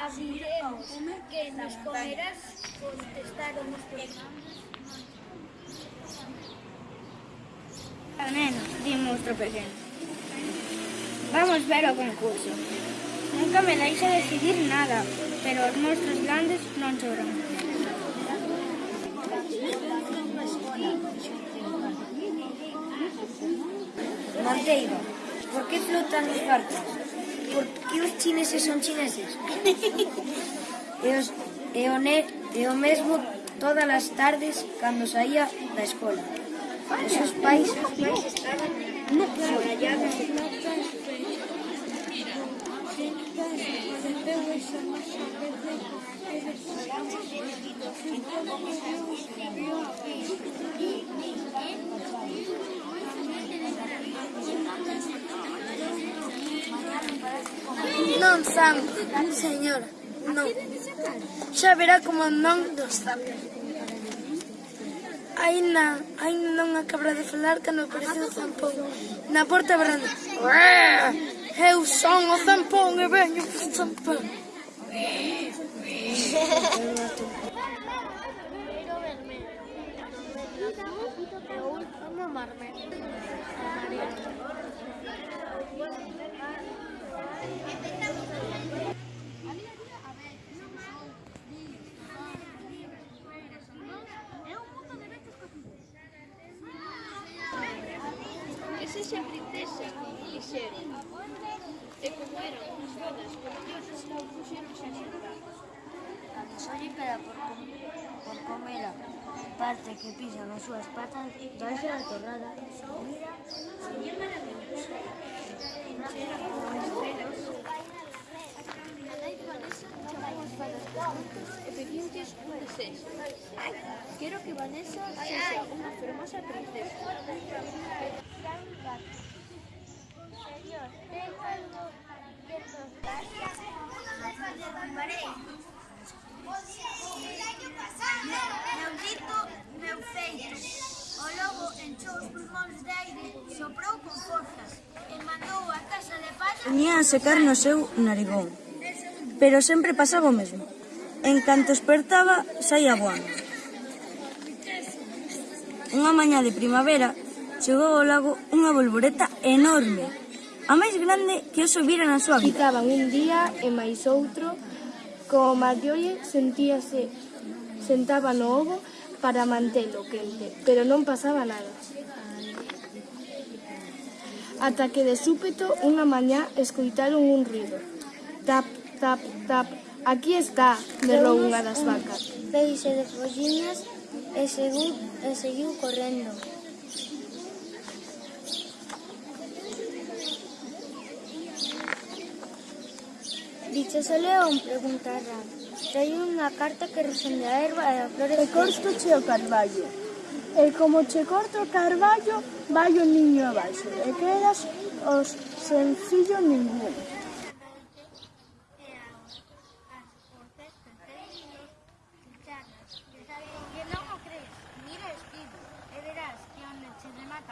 Aviremos que nos comerás, contestaron os peregrinos. Nenos, dimos tropecendo. Vamos ver o concurso. Nunca me deixa decidir nada, pero os monstros grandes non choran. Monteiro, por que flotan os barcos? por que os chineses son chineses. e, os, e, o ne, e o mesmo todas as tardes cando saía da escola. Os seus pais... No, no. non san, señora, non. Xa verá como non dos sabe. Aina, aina non acabra de falar cando apareceu o zampón na porta brando. Eu son o zampón e veño o zampón. vermelho. Ella princesa, y Sheriff, se pusieron sin por, com por comer parte que pisan sus patas, vais la torrada. Sería maravilloso. Quiero que Vanessa sea una hermosa princesa. Señor, tengo algo que contar. El año pasado, meu grito, meu feito. O lobo enchou os pulmóns de aire, soprou con forzas e mandou a casa de palla... Venía a secar no seu narigón, pero sempre pasaba o mesmo. En canto espertaba, saía voando. Unha mañá de primavera, chegou ao lago unha bolboreta enorme, a máis grande que os vira na súa vida. Quitaban un día e máis outro, como Marjorie sentíase, sentaba no ovo para mantelo quente, pero non pasaba nada. Ata que de súpeto unha mañá escoitaron un ruido. Tap, tap, tap, aquí está, berrou unha das vacas. Feixe de folliñas e seguiu, e seguiu correndo. Se soleón, preguntarán, Trae unha carta que resende a erva e eh, a flores... E corto che o carballo. E como che corto o carballo, vai o niño abaixo. E quedas os sen fillo ningún.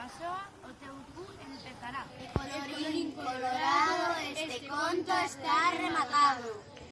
persoa o teu cu empezará. E colorín colorado este conto está rematado.